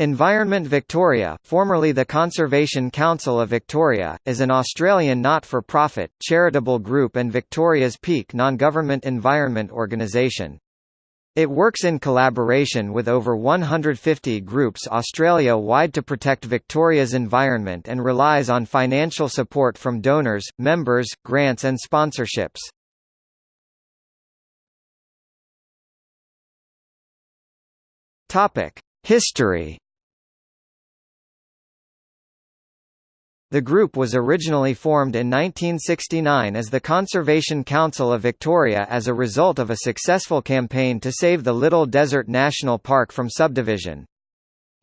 Environment Victoria, formerly the Conservation Council of Victoria, is an Australian not-for-profit, charitable group and Victoria's peak non-government environment organisation. It works in collaboration with over 150 groups Australia-wide to protect Victoria's environment and relies on financial support from donors, members, grants and sponsorships. History The group was originally formed in 1969 as the Conservation Council of Victoria as a result of a successful campaign to save the Little Desert National Park from subdivision.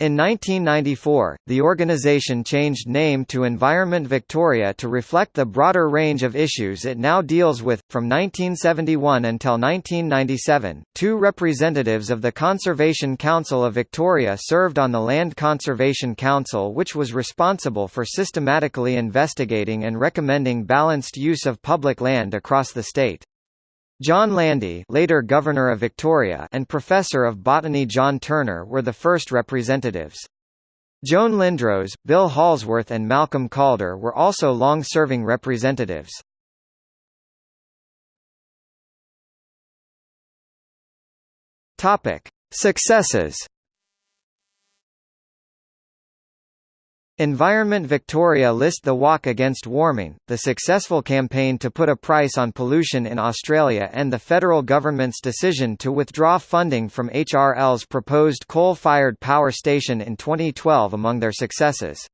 In 1994, the organisation changed name to Environment Victoria to reflect the broader range of issues it now deals with. From 1971 until 1997, two representatives of the Conservation Council of Victoria served on the Land Conservation Council, which was responsible for systematically investigating and recommending balanced use of public land across the state. John Landy later Governor of Victoria and Professor of Botany John Turner were the first representatives. Joan Lindros, Bill Holsworth and Malcolm Calder were also long-serving representatives. Successes Environment Victoria list the Walk Against Warming, the successful campaign to put a price on pollution in Australia and the federal government's decision to withdraw funding from HRL's proposed coal-fired power station in 2012 among their successes.